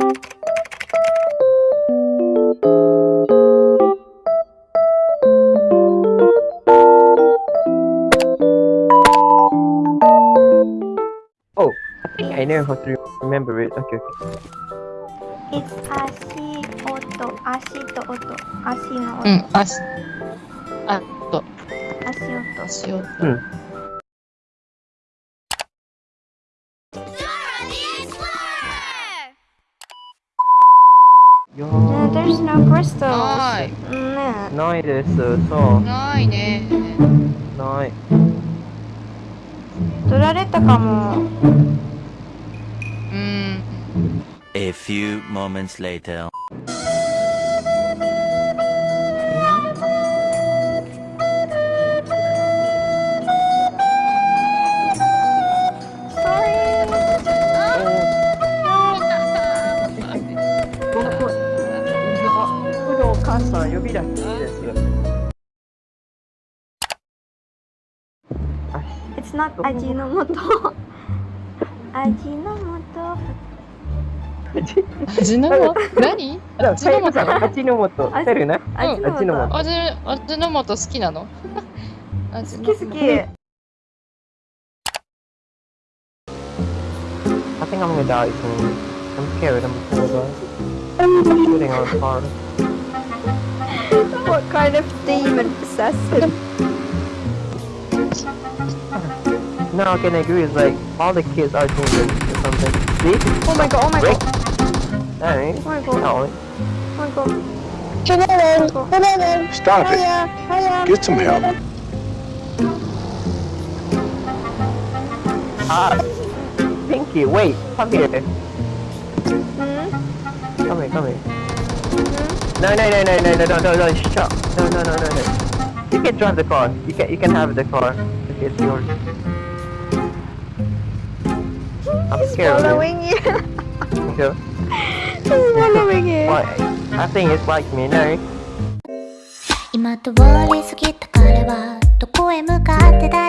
Oh, I think I know how to remember it. Okay, okay. It's 足音足と音足の音、うん、足、あと、足音足音。うん。There's no crystals ない。うんねーないです。そう。ないね。ない。取られたかもうん。A few moments later. 母さん呼び出していいです。あ It's not 味の素味の素味の素何味の素味の素。味出るな。味の素味、味の素好きなの好き好き I think I'm gonna die soon. I'm scared I'm die. I'm shooting on a car. What kind of demon possessed him? No, I can agree. It's like all the kids are demons or something. See? Oh my god, oh my Rick? god, Alright. oh my god, No. oh my god. Stop it. Hiya, hiya. Get some help. Ah. Pinky, wait. Come here. Hmm? Come here, come here. Hmm? No, no, no, no, no, no, no, no, no, shut. No, no, no, no, no. You can drive the car. You can, you can have the car. If it's yours. I'm He's scared of it. following you. Okay. He's following you. Why? I think it's like me, no? 今通り過ぎた彼はどこへ向かって誰に